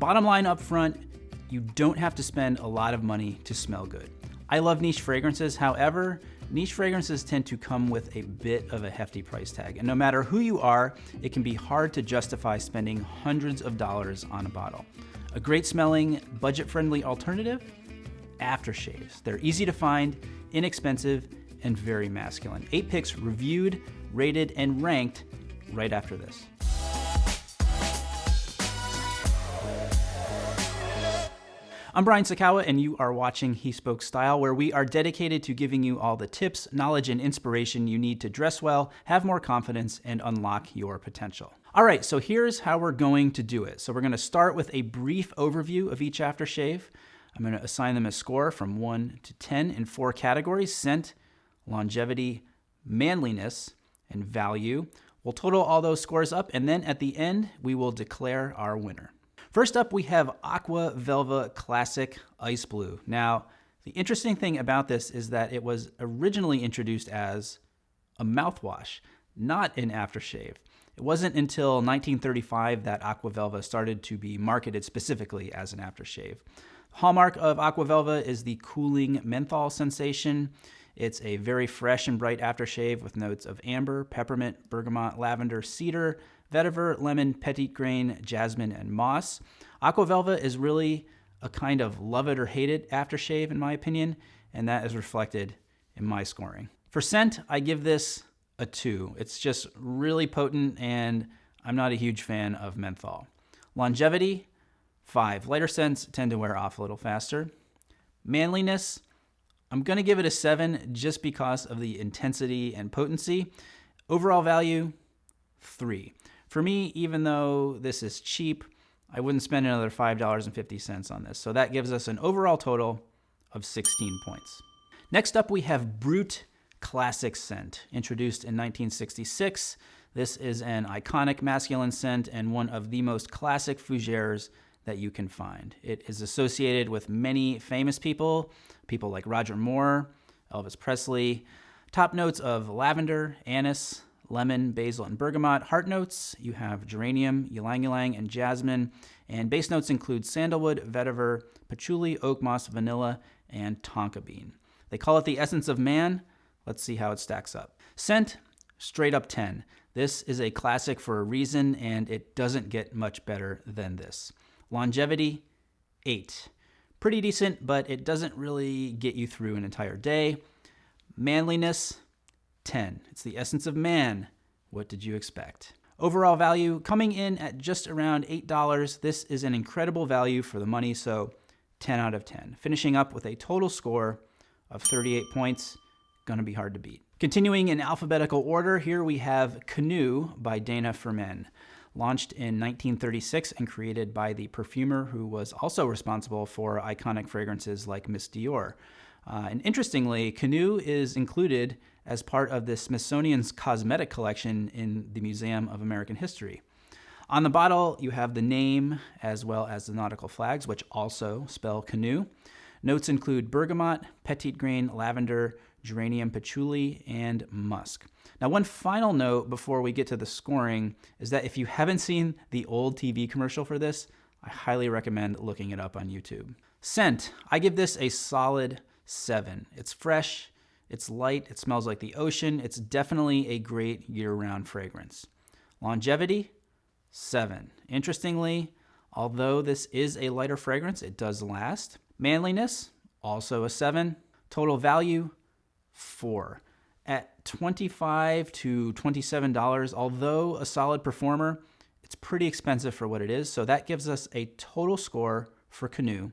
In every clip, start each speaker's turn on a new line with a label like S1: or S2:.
S1: Bottom line up front, you don't have to spend a lot of money to smell good. I love niche fragrances, however, niche fragrances tend to come with a bit of a hefty price tag. And no matter who you are, it can be hard to justify spending hundreds of dollars on a bottle. A great smelling, budget friendly alternative? Aftershaves. They're easy to find, inexpensive, and very masculine. Eight picks reviewed, rated, and ranked right after this. I'm Brian Sacawa, and you are watching He Spoke Style, where we are dedicated to giving you all the tips, knowledge, and inspiration you need to dress well, have more confidence, and unlock your potential. All right, so here's how we're going to do it. So we're going to start with a brief overview of each aftershave. I'm going to assign them a score from 1 to 10 in four categories scent, longevity, manliness, and value. We'll total all those scores up, and then at the end, we will declare our winner. First up, we have Aqua Velva Classic Ice Blue. Now, the interesting thing about this is that it was originally introduced as a mouthwash, not an aftershave. It wasn't until 1935 that Aqua Velva started to be marketed specifically as an aftershave. Hallmark of Aqua Velva is the cooling menthol sensation. It's a very fresh and bright aftershave with notes of amber, peppermint, bergamot, lavender, cedar, vetiver, lemon, petitgrain, jasmine, and moss. Aqua Velva is really a kind of love it or hate it aftershave, in my opinion, and that is reflected in my scoring. For scent, I give this a two. It's just really potent, and I'm not a huge fan of menthol. Longevity, five. Lighter scents tend to wear off a little faster. Manliness, I'm going to give it a seven just because of the intensity and potency. Overall value, three. For me, even though this is cheap, I wouldn't spend another $5.50 on this. So that gives us an overall total of 16 points. Next up, we have Brut Classic Scent, introduced in 1966. This is an iconic masculine scent and one of the most classic fougères that you can find. It is associated with many famous people, people like Roger Moore, Elvis Presley. Top notes of lavender, anise, lemon, basil, and bergamot. Heart notes, you have geranium, ylang ylang, and jasmine. And base notes include sandalwood, vetiver, patchouli, oak moss, vanilla, and tonka bean. They call it the essence of man. Let's see how it stacks up. Scent, straight up 10. This is a classic for a reason, and it doesn't get much better than this. Longevity, 8. Pretty decent, but it doesn't really get you through an entire day. Manliness, 10. It's the essence of man. What did you expect? Overall value coming in at just around $8. This is an incredible value for the money, so 10 out of 10. Finishing up with a total score of 38 points, gonna be hard to beat. Continuing in alphabetical order, here we have Canoe by Dana for Men. Launched in 1936 and created by the perfumer who was also responsible for iconic fragrances like Miss Dior. Uh, and interestingly, Canoe is included as part of the Smithsonian's cosmetic collection in the Museum of American History. On the bottle, you have the name as well as the nautical flags, which also spell canoe. Notes include bergamot, petitgrain, lavender, geranium, patchouli, and musk. Now, one final note before we get to the scoring is that if you haven't seen the old TV commercial for this, I highly recommend looking it up on YouTube. Scent, I give this a solid seven. It's fresh, it's light, it smells like the ocean. It's definitely a great year-round fragrance. Longevity, seven. Interestingly, although this is a lighter fragrance, it does last. Manliness, also a seven. Total value, four. At 25 to $27, although a solid performer, it's pretty expensive for what it is. So that gives us a total score for Canoe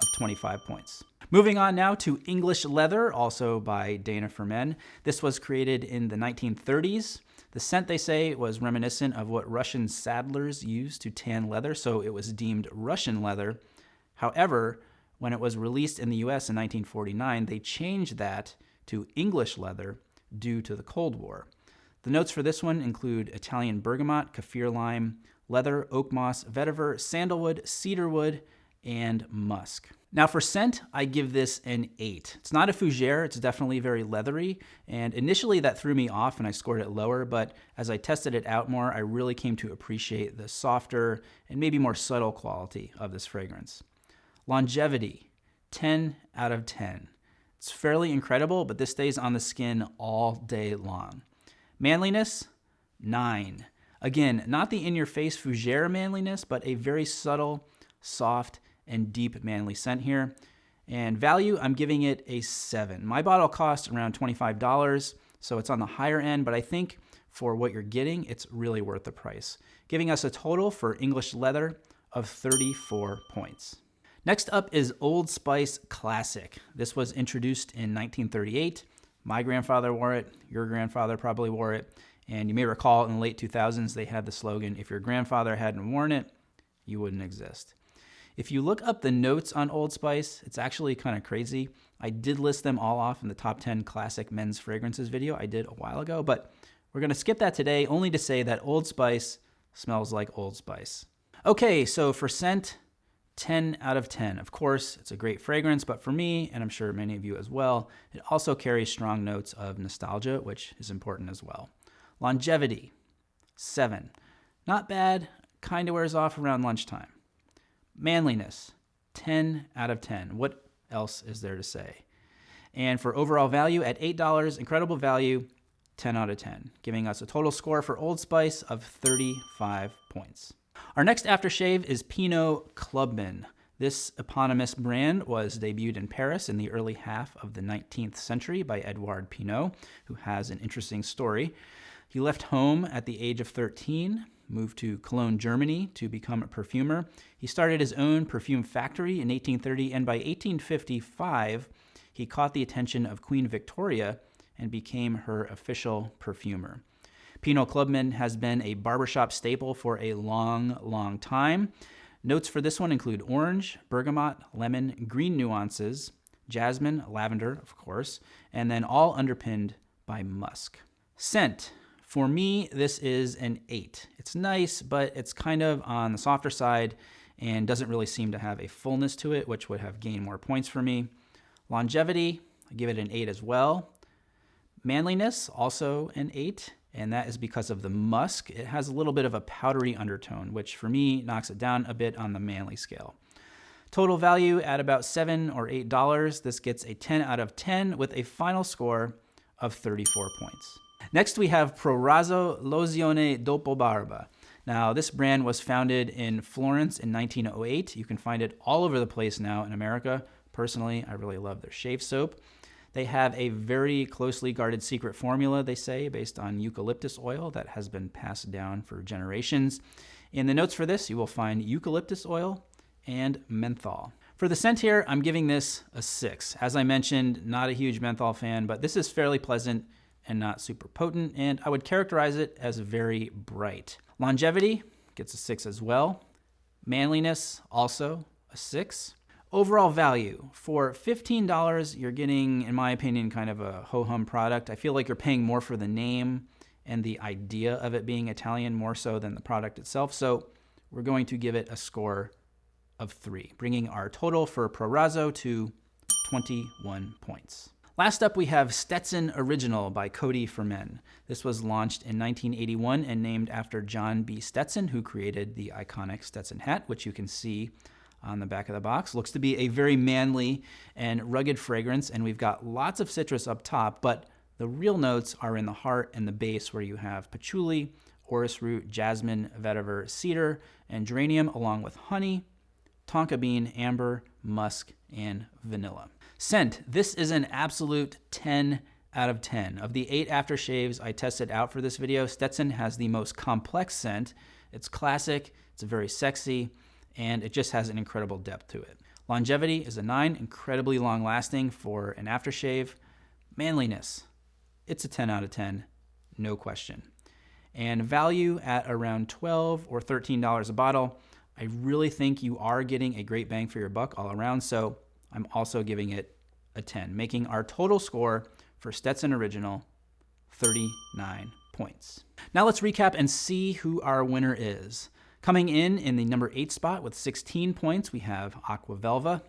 S1: of 25 points. Moving on now to English Leather, also by Dana for Men. This was created in the 1930s. The scent, they say, was reminiscent of what Russian saddlers used to tan leather, so it was deemed Russian leather. However, when it was released in the US in 1949, they changed that to English leather due to the Cold War. The notes for this one include Italian bergamot, kaffir lime, leather, oak moss, vetiver, sandalwood, cedarwood, and musk. Now for scent, I give this an 8. It's not a fougere, it's definitely very leathery, and initially that threw me off and I scored it lower, but as I tested it out more, I really came to appreciate the softer and maybe more subtle quality of this fragrance. Longevity, 10 out of 10. It's fairly incredible, but this stays on the skin all day long. Manliness, 9. Again, not the in-your-face fougere manliness, but a very subtle, soft, and deep manly scent here. And value, I'm giving it a 7. My bottle costs around $25, so it's on the higher end, but I think for what you're getting, it's really worth the price, giving us a total for English leather of 34 points. Next up is Old Spice Classic. This was introduced in 1938. My grandfather wore it, your grandfather probably wore it, and you may recall in the late 2000s they had the slogan, if your grandfather hadn't worn it, you wouldn't exist. If you look up the notes on Old Spice, it's actually kind of crazy. I did list them all off in the top 10 classic men's fragrances video I did a while ago, but we're going to skip that today only to say that Old Spice smells like Old Spice. Okay, so for scent, 10 out of 10. Of course, it's a great fragrance, but for me, and I'm sure many of you as well, it also carries strong notes of nostalgia, which is important as well. Longevity, 7. Not bad, kind of wears off around lunchtime. Manliness, 10 out of 10. What else is there to say? And for overall value at $8, incredible value, 10 out of 10, giving us a total score for Old Spice of 35 points. Our next aftershave is Pinaud Clubman. This eponymous brand was debuted in Paris in the early half of the 19th century by Edouard Pinaud, who has an interesting story. He left home at the age of 13 moved to Cologne, Germany to become a perfumer. He started his own perfume factory in 1830, and by 1855, he caught the attention of Queen Victoria and became her official perfumer. Pinaud Clubman has been a barbershop staple for a long, long time. Notes for this one include orange, bergamot, lemon, green nuances, jasmine, lavender, of course, and then all underpinned by musk. Scent for me, this is an 8. It's nice, but it's kind of on the softer side and doesn't really seem to have a fullness to it, which would have gained more points for me. Longevity, I give it an 8 as well. Manliness, also an 8, and that is because of the musk. It has a little bit of a powdery undertone, which for me knocks it down a bit on the manly scale. Total value at about 7 or $8. This gets a 10 out of 10 with a final score of 34 points. Next, we have Proraso Lozione Dopo Barba. Now, this brand was founded in Florence in 1908. You can find it all over the place now in America. Personally, I really love their shave soap. They have a very closely guarded secret formula, they say, based on eucalyptus oil that has been passed down for generations. In the notes for this, you will find eucalyptus oil and menthol. For the scent here, I'm giving this a 6. As I mentioned, not a huge menthol fan, but this is fairly pleasant and not super potent, and I would characterize it as very bright. Longevity gets a 6 as well. Manliness, also a 6. Overall value, for $15, you're getting, in my opinion, kind of a ho-hum product. I feel like you're paying more for the name and the idea of it being Italian more so than the product itself. So we're going to give it a score of 3, bringing our total for Proraso to 21 points. Last up, we have Stetson Original by Coty for Men. This was launched in 1981 and named after John B. Stetson, who created the iconic Stetson hat, which you can see on the back of the box. Looks to be a very manly and rugged fragrance, and we've got lots of citrus up top, but the real notes are in the heart and the base where you have patchouli, orris root, jasmine, vetiver, cedar, and geranium, along with honey, tonka bean, amber, musk, and vanilla. Scent. This is an absolute 10 out of 10. Of the eight aftershaves I tested out for this video, Stetson has the most complex scent. It's classic, it's very sexy, and it just has an incredible depth to it. Longevity is a 9, incredibly long lasting for an aftershave. Manliness, it's a 10 out of 10, no question. And value at around 12 or $13 a bottle. I really think you are getting a great bang for your buck all around. So I'm also giving it a 10, making our total score for Stetson Original 39 points. Now let's recap and see who our winner is. Coming in in the number 8 spot with 16 points, we have Aqua Velva.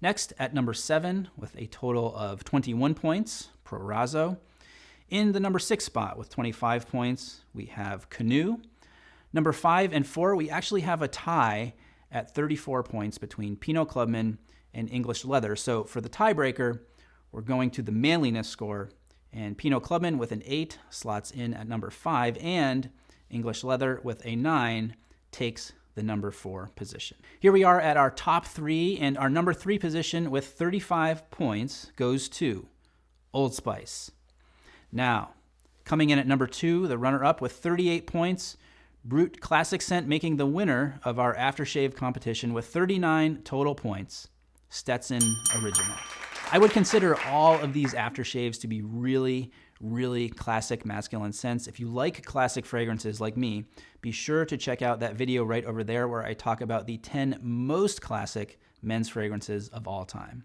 S1: Next, at number 7 with a total of 21 points, Proraso. In the number 6 spot with 25 points, we have Canoe. Number 5 and 4, we actually have a tie at 34 points between Pinaud Clubman and English Leather. So for the tiebreaker, we're going to the manliness score, and Pinaud Clubman with an 8 slots in at number 5, and English Leather with a 9 takes the number 4 position. Here we are at our top 3, and our number 3 position with 35 points goes to Old Spice. Now, coming in at number 2, the runner-up with 38 points, Brut Classic Scent making the winner of our aftershave competition with 39 total points, Stetson Original. I would consider all of these aftershaves to be really, really classic masculine scents. If you like classic fragrances like me, be sure to check out that video right over there where I talk about the 10 most classic men's fragrances of all time.